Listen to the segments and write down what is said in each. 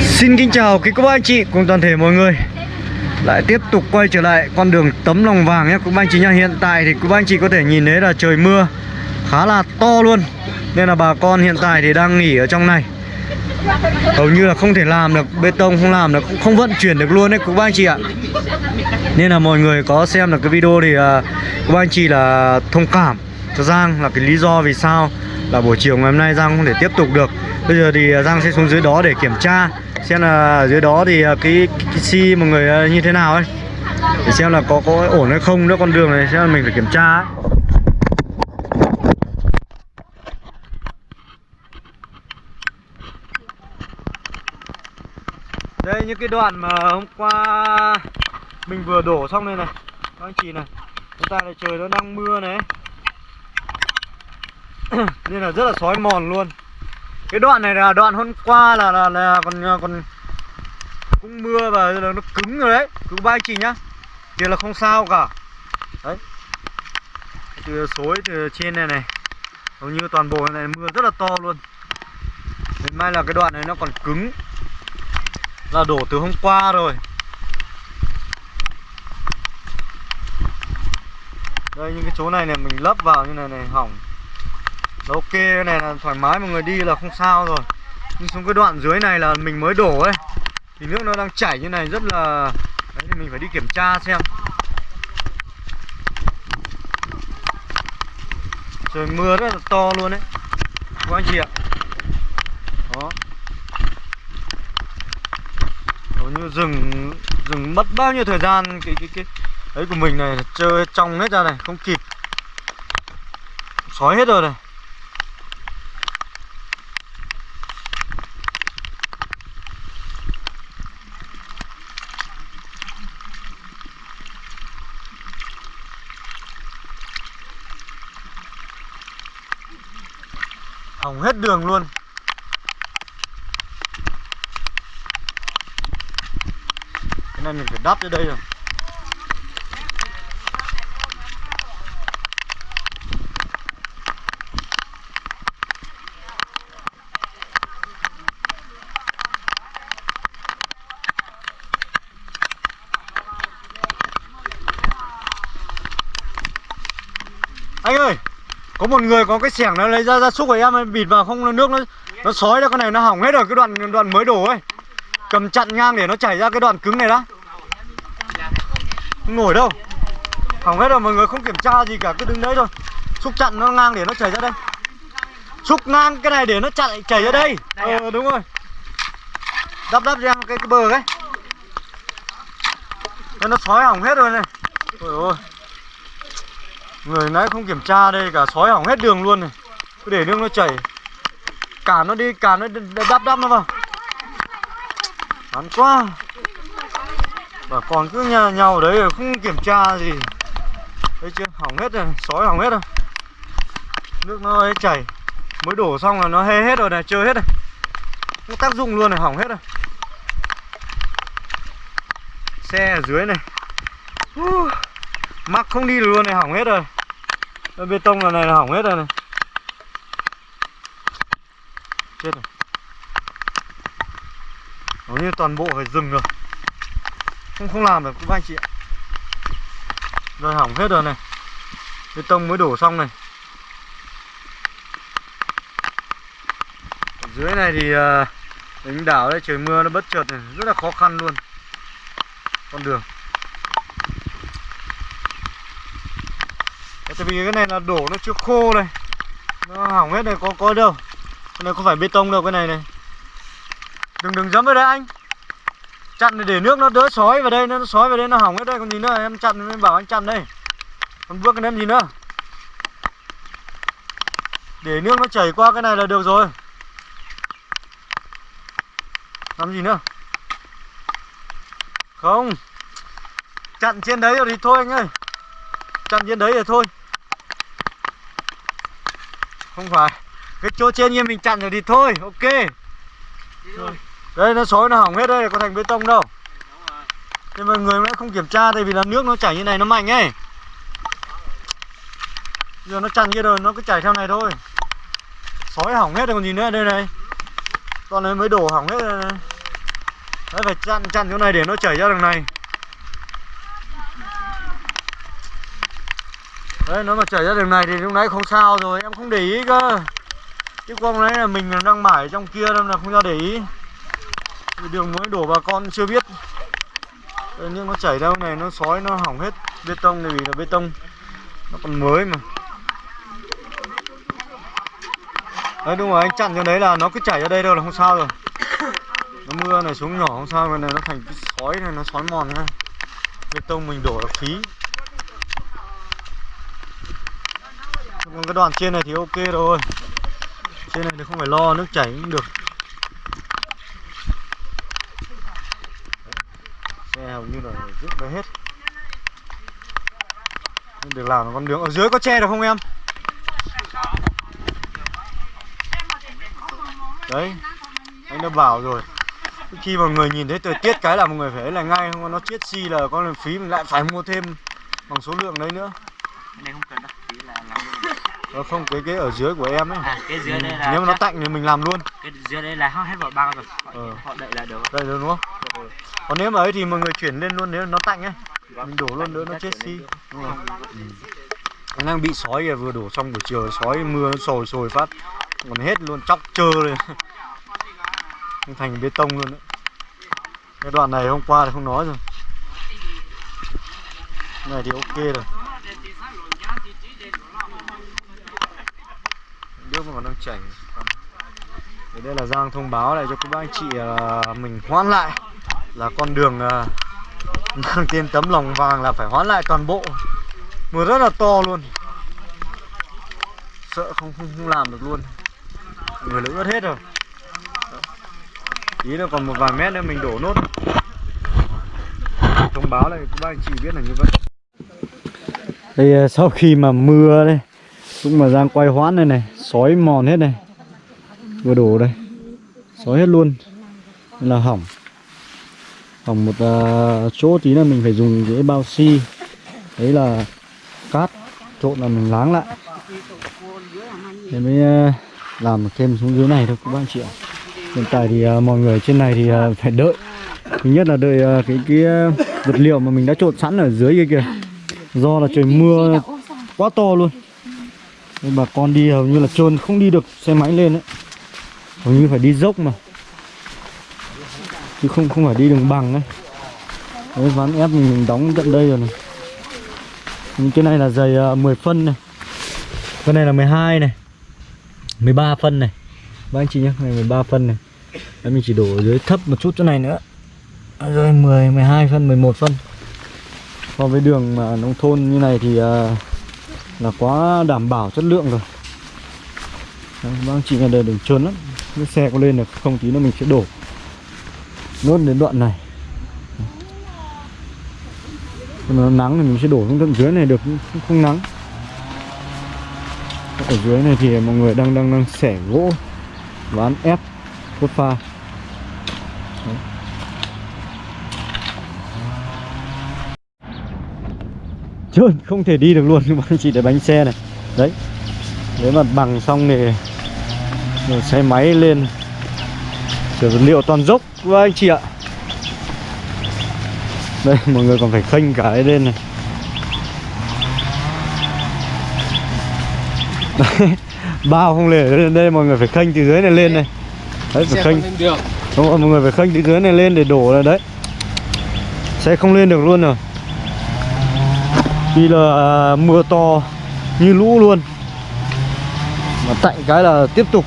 Xin kính chào quý cô bác anh chị cùng toàn thể mọi người. Lại tiếp tục quay trở lại con đường tấm lòng vàng nhé. Quý bác anh chị nha Hiện tại thì quý bác anh chị có thể nhìn thấy là trời mưa khá là to luôn. Nên là bà con hiện tại thì đang nghỉ ở trong này. Hầu như là không thể làm được bê tông không làm được không vận chuyển được luôn đấy quý bác anh chị ạ. Nên là mọi người có xem được cái video thì à, uh, quý bác anh chị là thông cảm cho Giang là cái lý do vì sao là buổi chiều ngày hôm nay Giang không thể tiếp tục được. Bây giờ thì à, Giang sẽ xuống dưới đó để kiểm tra Xem là dưới đó thì cái, cái, cái xi mọi người à, như thế nào ấy. Để xem là có có ổn hay không nữa con đường này Xem là mình phải kiểm tra ấy. Đây những cái đoạn mà hôm qua mình vừa đổ xong đây này. Các anh chị này chúng ta lại trời nó đang mưa này Nên là rất là sói mòn luôn. Cái đoạn này là đoạn hôm qua là là, là còn còn cũng mưa và là nó cứng rồi đấy. Cứ ba anh chị nhá. Kia là không sao cả. Đấy. Từ xối từ trên này này hầu như toàn bộ này mưa rất là to luôn. Đến may là cái đoạn này nó còn cứng. Là đổ từ hôm qua rồi. Đây những cái chỗ này này mình lấp vào như này này hỏng. Dạ, ok, cái này là thoải mái, mọi người đi là không sao rồi. Nhưng xuống cái đoạn dưới này là mình mới đổ ấy. Thì nước nó đang chảy như này rất là đấy, thì mình phải đi kiểm tra xem. Trời, mưa rất là to luôn đấy các anh chị ạ. Đó. Hầu như rừng rừng mất bao nhiêu thời gian, cái cái cái ấy của mình này chơi trong hết ra này, không kịp. Sói hết rồi này. Hỏng hết đường luôn. Cái này mình phải đắp cho đây rồi. Anh ơi! Có một người có cái xẻng nó lấy ra gia súc của em ấy, bịt vào không nước nó nó sói ra cái này nó hỏng hết rồi cái đoạn đoạn mới đổ ấy. Cầm chặn ngang để nó chảy ra cái đoạn cứng này đó. Không nổi đâu. Hỏng hết rồi mọi người không kiểm tra gì cả cứ đứng đấy thôi. Xúc chặn nó ngang để nó chảy ra đây. Xúc ngang cái này để nó chặn chảy ra đây. Ờ đúng rồi. Đắp đắp ra cái, cái bờ ấy. Nên nó sói hỏng hết rồi này. Ôi ôi Người nãy không kiểm tra đây cả sói hỏng hết đường luôn này. Cứ để nước nó chảy. Cả nó đi, cả nó đắp đắp nó vào. Bắn quá. Bà còn cứ nhà nhau đấy rồi không kiểm tra gì. Thấy chưa, hỏng hết rồi, sói hỏng hết rồi. Nước nó ấy chảy. Mới đổ xong là nó hê hết rồi này, chơi hết này Không tác dụng luôn này, hỏng hết rồi. Xe ở dưới này. Uh, Mắc không đi được luôn này, hỏng hết rồi cái bê tông là này là hỏng hết rồi này. Chết rồi. Hầu như toàn bộ phải dừng rồi. Không không làm được, các anh chị ạ. Rồi hỏng hết rồi này. Bê tông mới đổ xong này. Ở dưới này thì ờ, Đánh đảo đây trời mưa nó bất chợt này, Rất là khó khăn luôn. Con đường. Tại vì cái này là đổ nó chưa khô này. Nó hỏng hết này, có có đâu. Cái này không phải bê tông đâu, cái này này. Đừng đừng dẫm vào đây anh. Chặn để nước nó đỡ sói vào đây, Nó sói vào đây, nó hỏng hết đây. Còn gì nữa, em chặn, em bảo anh chặn đây. Còn bước cái em gì nữa? Để nước nó chảy qua cái này là được rồi. Làm gì nữa? Không. Chặn trên đấy rồi thì thôi anh ơi. Chặn trên đấy rồi thôi không phải. Cái chỗ trên như mình chặn rồi thì thôi ok. Đây nó sói nó hỏng hết đây có thành bê tông đâu. Nhưng mà người vẫn không kiểm tra tại vì là nước nó chảy như này nó mạnh ấy. Giờ nó chặn kia rồi nó cứ chảy theo này thôi. Sói hỏng hết rồi còn gì nữa đây này. Con này mới đổ hỏng hết rồi này. Đấy phải chặn chặn chỗ này để nó chảy ra đường này đấy nó mà chảy ra đường này thì lúc nãy không sao rồi em không để ý cơ. Chứ con nãy là mình đang mải trong kia nên là không cho để ý. Đường mới đổ bà con chưa biết. Đấy, nhưng nó chảy ra này nó sói nó hỏng hết bê tông này vì là bê tông. Nó còn mới mà. Đấy đúng rồi anh chặn cho đấy là nó cứ chảy ra đây đâu là không sao rồi. Nó mưa này xuống nhỏ không sao cái này nó thành cái sói này nó sói mòn ra bê tông mình đổ là phí. Còn cái đoạn trên này thì ok rồi. Trên này thì không phải lo, nước chảy cũng được. Xe hầu như là rút đấy hết. Nên được làm con đường. Ở dưới có che được không em? Đấy, anh đã bảo rồi. Khi mà người nhìn thấy thời tiết cái là một người phải là ngay, không nó chết xi là con phí mình lại phải mua thêm bằng số lượng đấy nữa Cái này không cần đâu, tí là làm luôn. Ờ, không cái cái ở dưới của em ấy. À, cái dưới đây là nếu mà nó tạnh thì mình làm luôn. Cái dưới đây là họ hết vào bao rồi. Họ, Ờ. họ đậy là được. đây rồi đúng không? Còn nếu mà ấy thì mọi người chuyển lên luôn nếu nó tạnh ấy. Mình đổ luôn nữa nó chết xi. đúng rồi Anh đang bị sói kìa vừa đổ xong buổi chiều sói mưa nó sồi sồi phát. Còn hết luôn chóc trơ lên. Thành bê tông luôn đấy cái đoạn này hôm qua thì không nói rồi. Cái này thì ok rồi chảy Thế đây là Giang thông báo lại cho các bác anh chị là mình hoãn lại là con đường à, mang tên tấm lòng vàng là phải hoãn lại toàn bộ. Mưa rất là to luôn. Sợ không không, không làm được luôn. Người lỡ ướt hết rồi. Đó. ý là còn một vài mét nữa mình đổ nốt. Thông báo lại các bác anh chị biết là như vậy. Đây à, sau khi mà mưa đây cũng mà Giang quay hoãn đây này sói mòn hết này. Vừa đổ đây. Sói hết luôn. Nên là hỏng. Hỏng một uh, chỗ tí là mình phải dùng cái bao xi. Đấy là cát. Trộn là mình láng lại. Để mới uh, làm thêm xuống dưới này thôi các bạn chị ạ. Hiện tại thì uh, mọi người trên này thì uh, phải đợi. Thứ nhất là đợi uh, cái cái vật liệu mà mình đã trộn sẵn ở dưới kia kìa. Do là trời mưa quá to luôn nên bà con đi hầu như là trơn không đi được xe máy lên đấy hầu như phải đi dốc mà. Chứ không không phải đi đường bằng ấy. Đấy ván ép mình, mình đóng tận đây rồi này. Nhưng cái này là giày à, uh, 10 phân này. Cái này là 12 này. 13 phân này. Các anh chị nhé này 13 phân này. Đấy, mình chỉ đổ ở dưới thấp một chút chỗ này nữa. Rồi 10 12 phân 11 phân. So với đường mà nông thôn như này thì uh, là quá đảm bảo chất lượng rồi. Đấy, chị nhà đây đường trơn lắm. Cái xe có lên được không tí nữa mình sẽ đổ. Nốt đến đoạn này. Còn nó nắng thì mình sẽ đổ xuống tận dưới này được không, không nắng. Ở dưới này thì mọi người đang đang đang xẻ gỗ ván ép cốt pha. Trơn không thể đi được luôn. Các bạn chị để bánh xe này. Đấy. Nếu mà bằng xong thì rồi xe máy lên. Kiểu vật liệu toàn dốc với anh chị ạ. Đây mọi người còn phải khênh cả cái lên này. Đấy, bao không lên lên đây mọi người phải khênh từ dưới này lên này. Đấy phải khênh. đúng rồi mọi người phải khênh từ dưới này lên để đổ ra đấy. Xe không lên được luôn rồi vì là à, mưa to như lũ luôn. Mà tạnh cái là tiếp tục.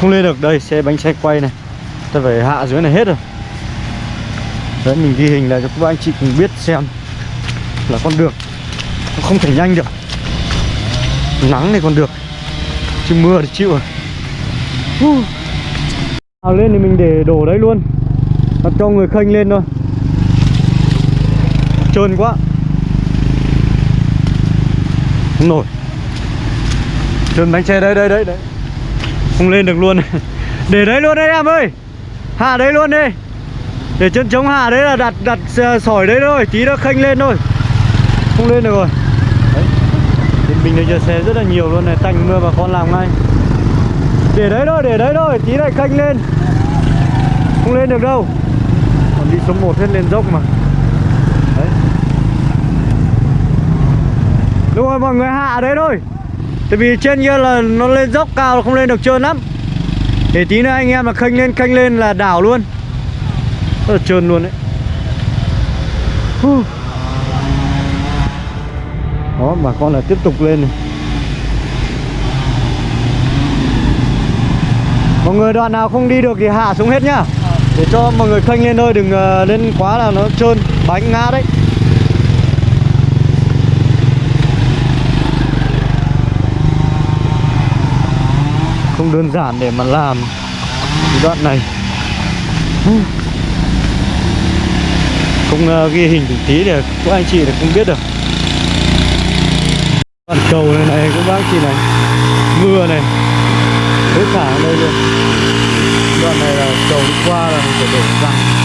Không lên được. Đây, xe bánh xe quay này. Ta phải hạ dưới này hết rồi. Đấy, mình ghi hình lại cho các anh chị cùng biết xem là con đường nó không thể nhanh được. Nắng thì còn được. Chứ mưa thì chịu rồi. Uh. nào lên thì mình để đổ đấy luôn. Đặt cho người khênh lên thôi. Trơn quá không nổi trơn bánh xe đây đây đây đấy không lên được luôn. Để đấy luôn đấy em ơi. Hạ đấy luôn đi. Để chân chống hạ đấy là đặt đặt ờ, sỏi đấy thôi, tí nó khênh lên thôi. Không lên được rồi. Đấy. mình bình này giờ xe rất là nhiều luôn này tạnh mưa bà con làm ngay. Để đấy thôi, để đấy thôi, tí lại khênh lên. Không lên được đâu. Còn đi số 1 hết lên dốc mà. Đúng rồi, mọi người hạ đấy thôi. Tại vì trên kia là nó lên dốc cao là không lên được trơn lắm. Để tí nữa anh em mà khênh lên khênh lên là đảo luôn. Rất là trơn luôn đấy. Hu. đó, bà con là tiếp tục lên này. Mọi người, đoạn nào không đi được thì hạ xuống hết nhá. Để cho mọi người khênh lên thôi, đừng ờ, lên quá là nó trơn, bánh ngã đấy. Không đơn giản để mà làm đoạn này. Không ờ, ghi hình từng tí để các anh chị là không biết được. Đoạn cầu này này, các bác chị này. Mưa này. Hết cả ở đây luôn. Đoạn này là cầu đi qua là phải đổ ra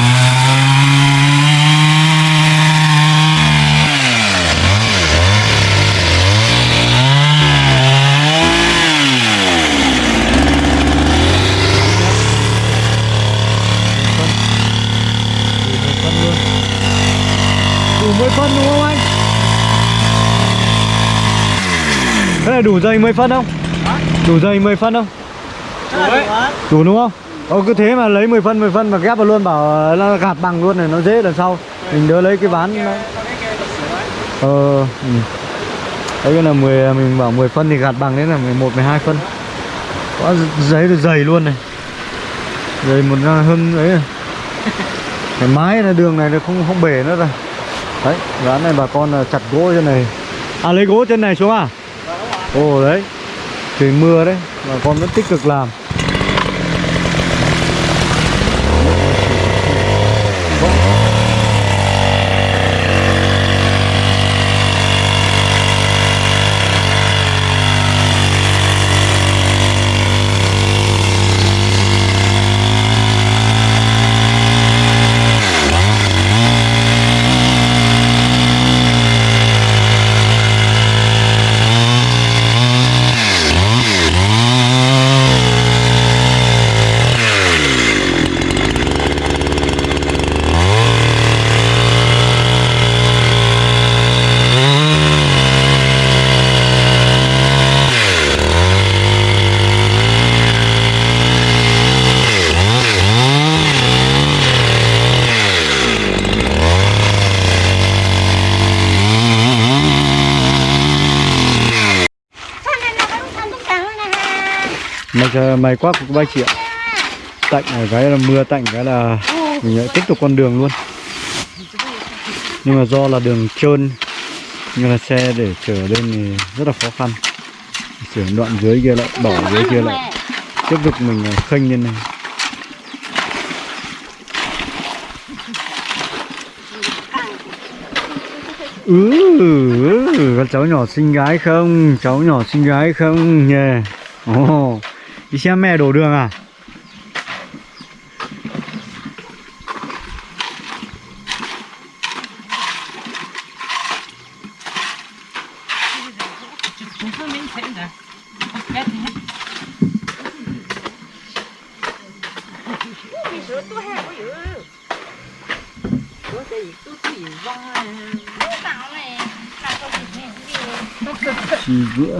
phân luôn đủ 10 phân đúng không anh thế là đủ dây 10 phân không? Đủ dây 10 phân không? Đủ đúng không? Ờ cứ thế mà lấy 10 phân 10 phân mà ghép vào luôn, bảo nó gạt bằng luôn này, nó dễ lần sau. Mình đỡ lấy cái ván nó... ờ ừ. đấy là 10 mình bảo 10 phân thì gạt bằng, đấy là 11 12 phân có giấy được dày luôn này. Dày một hơn ấy cái mái là đường này nó không không bể nữa rồi. Đấy, ván này bà con chặt gỗ trên này. À lấy gỗ trên này xuống à? Ồ đấy. Trời mưa đấy. Bà con vẫn tích cực làm. Mày may quá của ba chị ạ. Tạnh ở cái là mưa tạnh cái là Mình lại tiếp tục con đường luôn. Nhưng mà do là đường trơn Nhưng là xe để chở lên thì rất là khó khăn. Chuyển đoạn dưới kia lại Bỏ dưới kia lại. Tiếp tục mình à, khênh lên này. Ừ, ừ, ừ con cháu nhỏ xinh gái không? Cháu nhỏ xinh gái không? Nhè oh đi xem mẹ đổ đường à? Chỉ bữa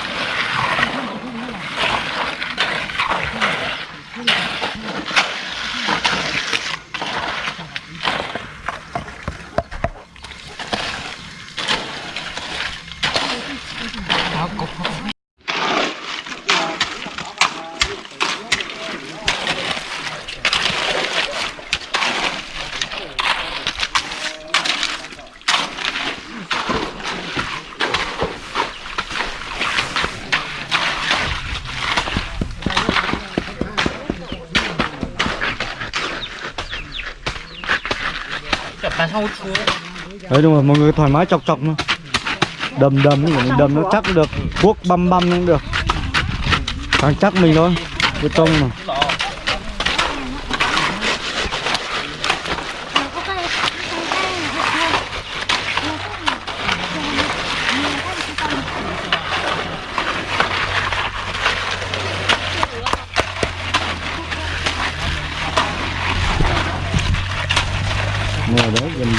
đấy đúng rồi mọi người thoải mái chọc chọc nữa đầm đầm đầm, đầm nó chắc được cuốc băm băm cũng được. Càng chắc mình thôi Bê trông mà.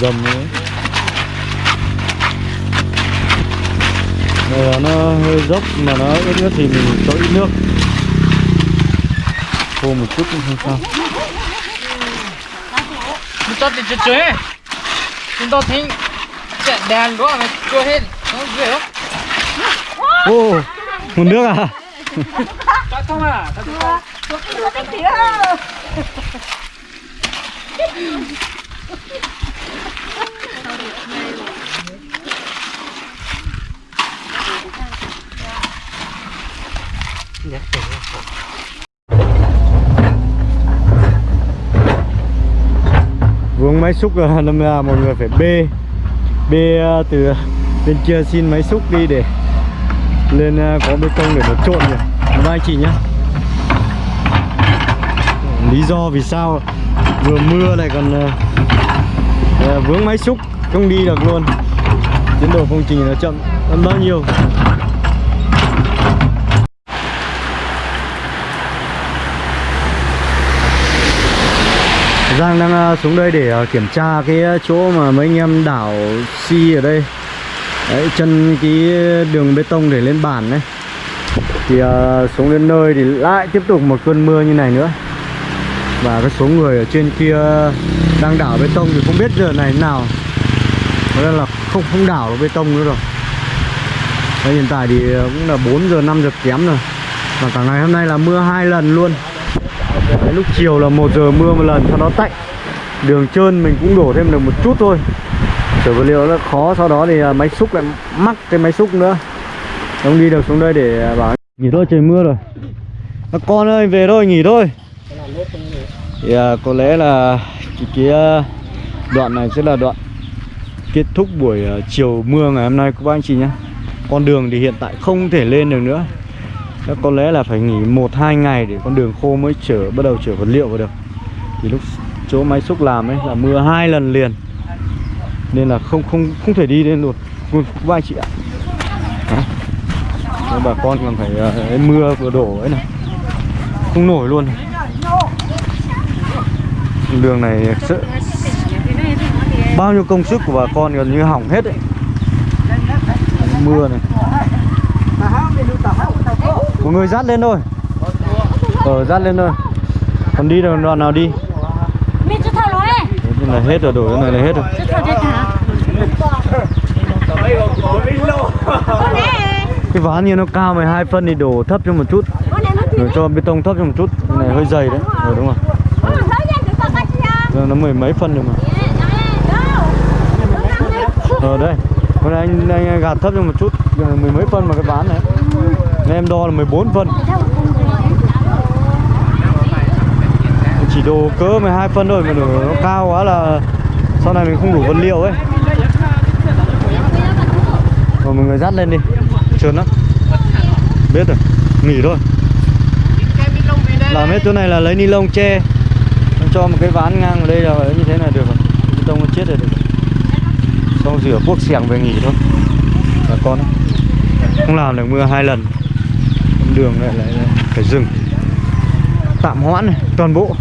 Gầm nữa Này là nó hơi dốc mà nó ướt ướt thì mình cho ít nước Khô một chút cũng không sao Chúng ta thì chơi chơi Chúng ta thấy Chạy đèn đó mà chơi hết Nó dễ không? Ô, một nước à? Chắc không à? Chắc không? Vướng máy xúc là năm là mọi người phải bê Bê ờ, từ bên kia xin máy xúc đi để lên ờ, có bê tông để nó trộn nhỉ. Các anh chị nhá Lý do vì sao vừa mưa lại còn vướng máy xúc không đi được luôn. Tiến độ công trình nó chậm hơn bao nhiêu? Giang đang ờ, xuống đây để ờ, kiểm tra cái ờ, chỗ mà mấy anh em đảo xi ở đây. Đấy, chân cái đường bê tông để lên bản đấy. Thì uh, xuống đến nơi thì lại tiếp tục một cơn mưa như này nữa. Và cái số người ở trên kia đang đảo bê tông thì không biết giờ này thế nào. Thế nên là không không đảo được bê tông nữa rồi. Đấy, hiện tại thì cũng là 4 giờ 5 giờ kém rồi. Và cả ngày hôm nay là mưa hai lần luôn. Đấy, lúc chiều là một giờ mưa một lần sau đó tạnh. Đường trơn mình cũng đổ thêm được một chút thôi. Chở vật liệu nó khó sau đó thì à, máy xúc lại mắc cái máy xúc nữa. Không đi được xuống đây để à, bảo nghỉ thôi trời mưa rồi. Các con ơi về thôi nghỉ thôi. Thì à, có lẽ là cái, cái đoạn này sẽ là đoạn kết thúc buổi chiều mưa ngày hôm nay các bác anh chị nhé. Con đường thì hiện tại không thể lên được nữa. Chắc có lẽ là phải nghỉ một hai ngày để con đường khô mới chở bắt đầu chở vật liệu vào được. Thì lúc chỗ máy xúc làm ấy là mưa hai lần liền. Nên là không không không thể đi lên được. Luôn anh chị ạ. Đấy. Bà con còn phải uh, mưa vừa đổ ấy này. Không nổi luôn đường này sợ. Bao nhiêu công sức của bà con gần như hỏng hết ấy mưa này mọi người dắt lên thôi. Ờ dắt lên thôi. Còn đi được đoạn nào đi? Rồi. Cái này hết rồi đổ cái này là hết rồi. Cái ván như nó cao 12 phân thì đổ thấp cho một chút. Rồi cho bê tông thấp cho một chút. Cái này hơi dày đấy. Ờ đúng rồi. Cách chưa Rồi, nó mười mấy phân rồi mà. Ờ đây. Con này anh, anh gạt thấp cho một chút. Mười mấy phân mà cái ván này nên em đo là 14 phân. Chỉ đồ cỡ 12 phân thôi, mà nó cao quá là sau này mình không đủ vật liệu ấy. Rồi mọi người dắt lên đi trơn lắm. Biết rồi, nghỉ thôi. Làm hết chỗ này là lấy ni lông che cho một cái ván ngang ở đây là như thế này được rồi. Bê tông nó chết rồi được rồi. xong rửa cuốc xẻng về nghỉ thôi. Bà con ấy. không làm được, mưa hai lần đường lại lại lại phải dừng tạm hoãn này toàn bộ.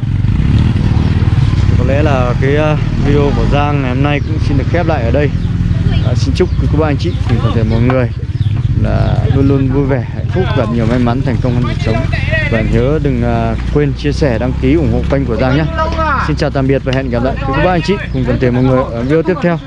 Thì có lẽ là cái à, video của Giang ngày hôm nay cũng xin được khép lại ở đây. À, xin chúc quý cô bác anh chị cùng toàn thể mọi người là luôn luôn vui vẻ hạnh phúc và nhiều may mắn thành công trong cuộc sống. Và nhớ đừng à, quên chia sẻ đăng ký ủng hộ kênh của Giang nhé. Xin chào tạm biệt và hẹn gặp lại. Quý cô bác anh chị cùng toàn thể mọi người ở video tiếp theo.